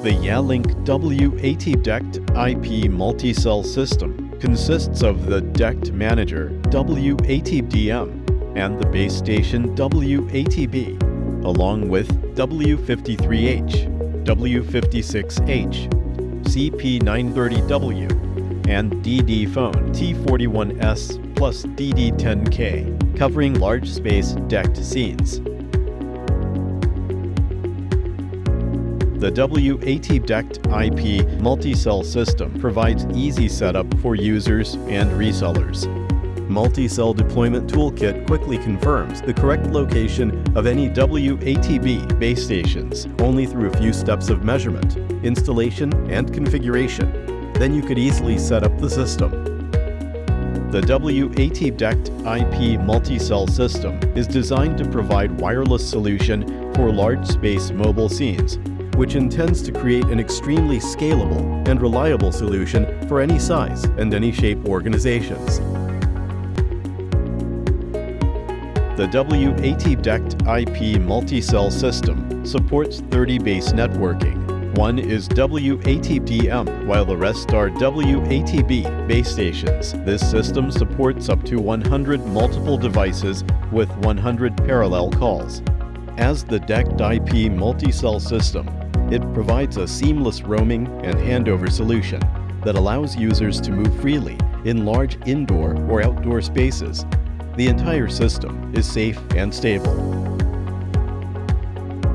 The Yealink W80 DECT IP multi-cell system consists of the DECT Manager W80DM and the base station W80B, along with W53H, W56H, CP930W, and DD phone T41S plus DD10K, covering large space DECT scenes. The W80 DECT IP multi-cell system provides easy setup for users and resellers. Multi-cell Deployment Toolkit quickly confirms the correct location of any W80B base stations only through a few steps of measurement, installation, and configuration. Then you could easily set up the system. The W80 DECT IP multi-cell system is designed to provide wireless solution for large space mobile scenes which intends to create an extremely scalable and reliable solution for any size and any shape organizations. The W80 DECT IP multi-cell system supports 30 base networking. One is W80DM, while the rest are W80B base stations. This system supports up to 100 multiple devices with 100 parallel calls. As the DECT IP multi-cell system, it provides a seamless roaming and handover solution that allows users to move freely in large indoor or outdoor spaces. The entire system is safe and stable.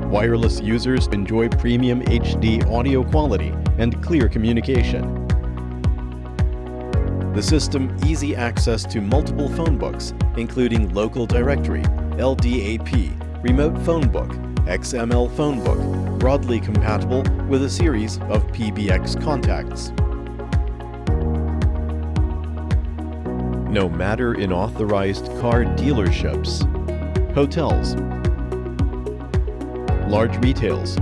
Wireless users enjoy premium HD audio quality and clear communication. The system easy access to multiple phone books, including local directory, LDAP, remote phone book, XML phone book, broadly compatible with a series of PBX contacts. No matter in authorized car dealerships, hotels, large retails,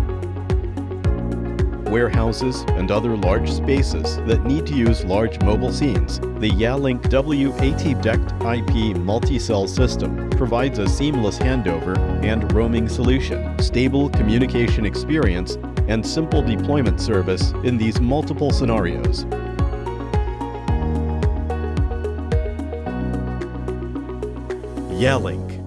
warehouses, and other large spaces that need to use large mobile scenes, the Yealink W80 DECT IP multi-cell system provides a seamless handover and roaming solution, stable communication experience, and simple deployment service in these multiple scenarios. Yealink